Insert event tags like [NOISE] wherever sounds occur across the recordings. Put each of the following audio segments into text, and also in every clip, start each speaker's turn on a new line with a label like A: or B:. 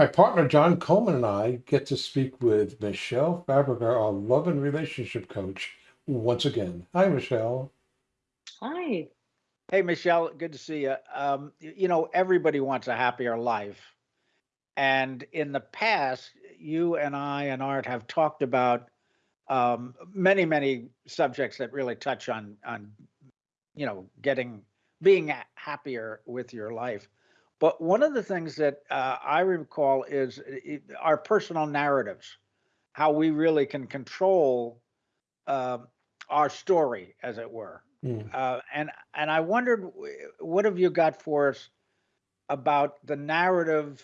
A: My partner John Coleman and I get to speak with Michelle Fabrica, our love and relationship coach, once again. Hi, Michelle.
B: Hi.
C: Hey, Michelle, good to see you. Um, you know, everybody wants a happier life. And in the past, you and I and Art have talked about um, many, many subjects that really touch on, on, you know, getting, being happier with your life. But one of the things that uh, I recall is i- i- our personal narratives, how we really can control uh, our story, as it were.
A: Mm.
C: Uh, and and I wondered, what have you got for us about the narrative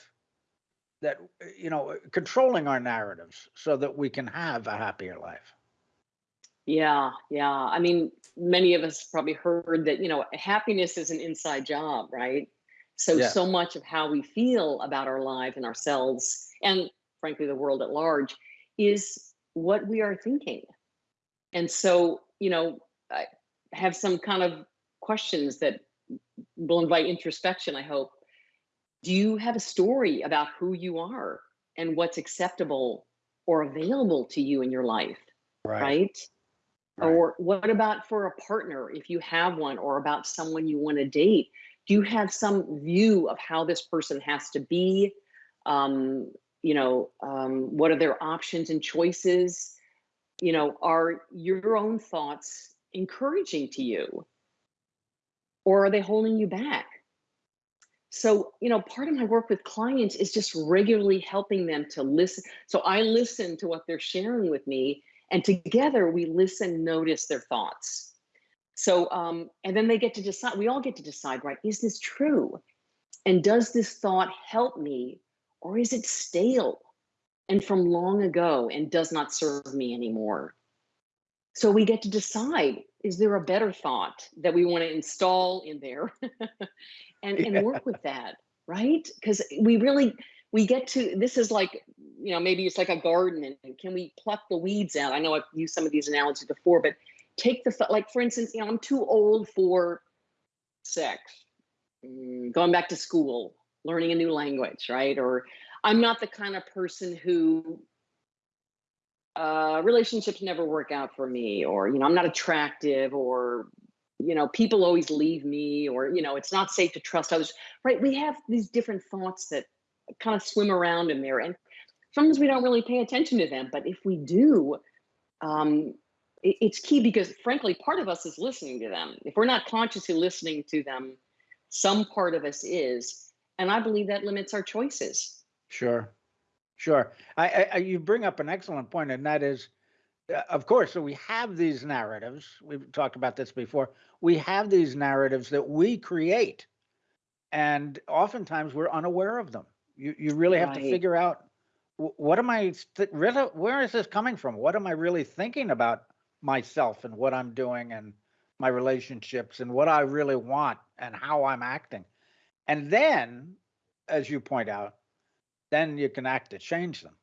C: that uh, you know, controlling our narratives so that we can have a happier life?
B: Yeah, yeah. I mean, many of us probably heard that, you know, happiness is an inside job, right? So,
C: Yeah.
B: so much of how we feel about our life and ourselves, and frankly, the world at large, is what we are thinking. And so, you know, I have some kind of questions that will invite introspection, I hope. Do you have a story about who you are and what's acceptable or available to you in your life? right?
C: Right.
B: Or what about for a partner, if you have one, or about someone you want to date? Do you have some view of how this person has to be? Um, you know, um, what are their options and choices? You know, are your own thoughts encouraging to you? Or are they holding you back? So, you know, part of my work with clients is just regularly helping them to listen. So I listen to what they're sharing with me, and together we listen, notice their thoughts. So, um, and then they get to decide, we all get to decide, right? Is this true? And does this thought help me, or is it stale and from long ago and does not serve me anymore? So we get to decide is there a better thought that we want to install in there [LAUGHS] and, and work with that, right? Because we really, we get to, this is like, you know, maybe it's like a garden and can we pluck the weeds out? I know I've used some of these analogies before, but take the, th- like for instance, you know, I'm too old for sex, mm, going back to school, learning a new language, right? Or I'm not the kind of person who uh, relationships never work out for me, or you know, I'm not attractive, or you know, people always leave me, or you know, it's not safe to trust others. Right? We have these different thoughts that kind of swim around in there, and sometimes we don't really pay attention to them. But if we do, um, it's key because frankly, part of us is listening to them. If we're not consciously listening to them, some part of us is, and I believe that limits our choices.
C: Sure. Sure. I, I, you bring up an excellent point, and that is, uh, of course, so we have these narratives. We've talked about this before. We have these narratives that we create, and oftentimes we're unaware of them. You you really have to figure out what am I where is this coming from? What am I really thinking about myself and what I'm doing and my relationships and what I really want and how I'm acting. And then, as you point out, then you can act to change them.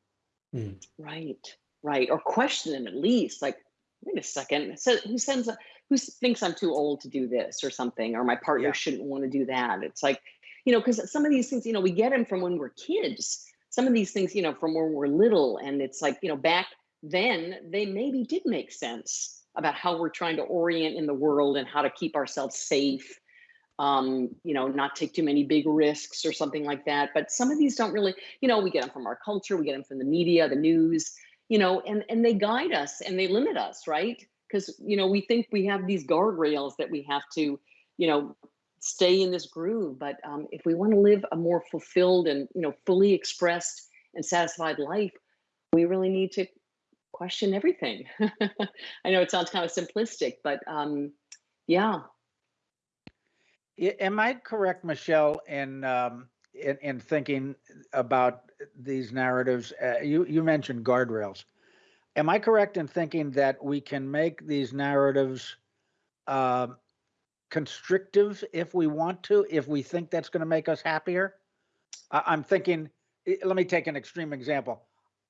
C: Hmm.
B: Right, right. Or question them at least. Like, wait a second. So who sends a who thinks I'm too old to do this or something, or my partner
C: Yeah.
B: shouldn't want to do that. It's like, you know, because some of these things, you know, we get them from when we're kids. Some of these things, you know, from when we're little, and it's like, you know, back then they maybe did make sense about how we're trying to orient in the world and how to keep ourselves safe um, you know, not take too many big risks or something like that. But some of these don't really, you know, we get them from our culture, we get them from the media, the news, you know, and and they guide us and they limit us, right? Because you know, we think we have these guardrails that we have to, you know, stay in this groove. But um, if we want to live a more fulfilled and you know, fully expressed and satisfied life, we really need to question everything. [LAUGHS] I know it sounds kind of simplistic, but um, yeah,
C: Am I correct, Michelle, in um, in, in thinking about these narratives? Uh, you you mentioned guardrails. Am I correct in thinking that we can make these narratives um constrictive if we want to, if we think that's going to make us happier? I, I'm thinking. Let me take an extreme example.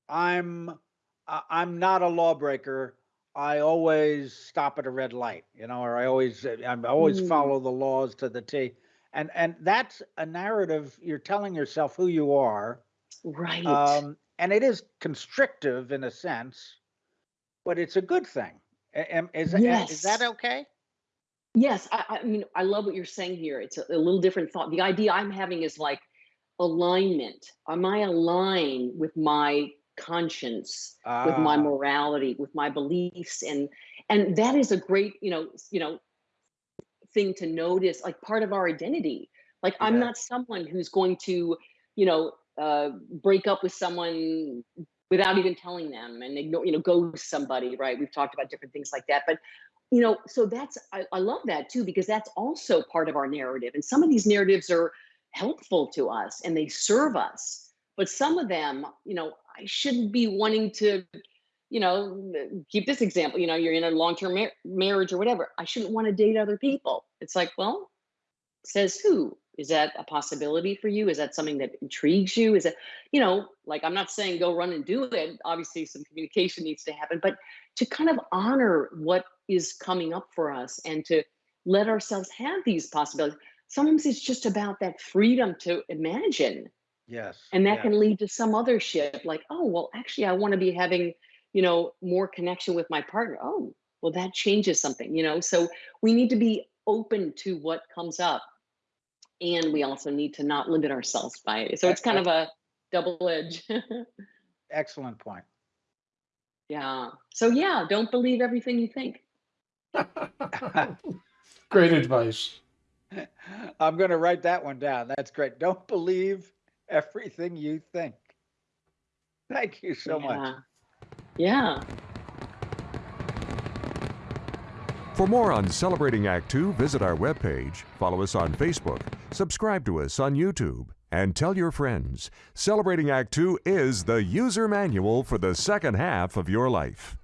C: I'm I'm not a lawbreaker. I always stop at a red light, you know, or I always uh, I always
B: Mm.
C: follow the laws to the T. And and that's a narrative you're telling yourself who you are,
B: Right.
C: Um, and it is constrictive in a sense, but it's a good thing. A- am- Is, that okay?
B: Yes, I, I mean, I love what you're saying here. It's a, a little different thought. The idea I'm having is like alignment. Am I aligned with my conscience, with my
C: Ah,
B: morality, with my beliefs, and and that is a great, you know, you know, thing to notice. Like part of our identity. Like I'm not someone who's going to, you know, uh, break up with someone without even telling them and ignore, you know, ghost somebody. Right? We've talked about different things like that, but you know so that's I, I love that too because that's also part of our narrative and some of these narratives are helpful to us and they serve us but some of them you know i shouldn't be wanting to you know keep this example you know you're in a long-term mar- marriage or whatever i shouldn't want to date other people. It's like well says who? Is that a possibility for you? Is that something that intrigues you? Is it you know like i'm not saying go run and do it obviously some communication needs to happen but to kind of honor what is coming up for us and to let ourselves have these possibilities. Sometimes it's just about that freedom to imagine
C: yes.
B: and that
C: yeah.
B: can lead to some other shift like oh well actually i want to be having you know more connection with my partner oh well that changes something you know so we need to be open to what comes up and we also need to not limit ourselves by it so it's kind of a double edge [LAUGHS]
C: Excellent point.
B: yeah so yeah don't believe everything you think [LAUGHS]
A: Great advice.
C: I'm going to write that one down. That's great. Don't believe everything you think. Thank you so much.
B: yeah yeah
D: For more on Celebrating Act Two, visit our webpage, follow us on Facebook, subscribe to us on YouTube, and tell your friends. Celebrating Act Two is the user manual for the second half of your life.